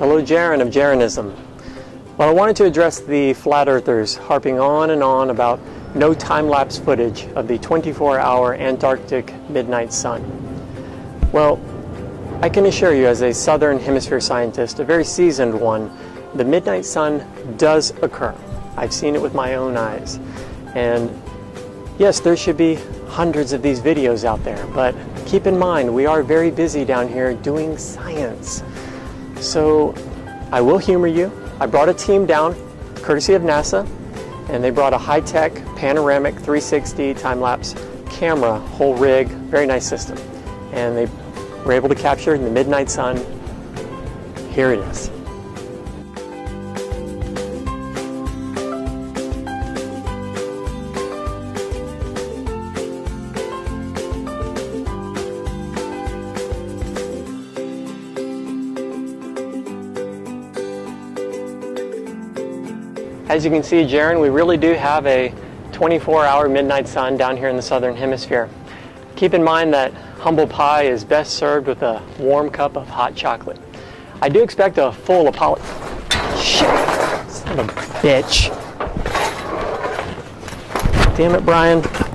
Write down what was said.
Hello, Jeran of Jeranism. Well, I wanted to address the flat earthers harping on and on about no time-lapse footage of the 24-hour Antarctic midnight sun. Well, I can assure you as a southern hemisphere scientist, a very seasoned one, the midnight sun does occur. I've seen it with my own eyes. And yes, there should be hundreds of these videos out there, but keep in mind, we are very busy down here doing science. So I will humor you. I brought a team down, courtesy of NASA, and they brought a high-tech panoramic 360 time-lapse camera, whole rig, very nice system. And they were able to capture the midnight sun. Here it is. As you can see, Jeran, we really do have a 24-hour midnight sun down here in the southern hemisphere. Keep in mind that humble pie is best served with a warm cup of hot chocolate. I do expect a full apology. Shit! Son of a bitch. Damn it, Brian.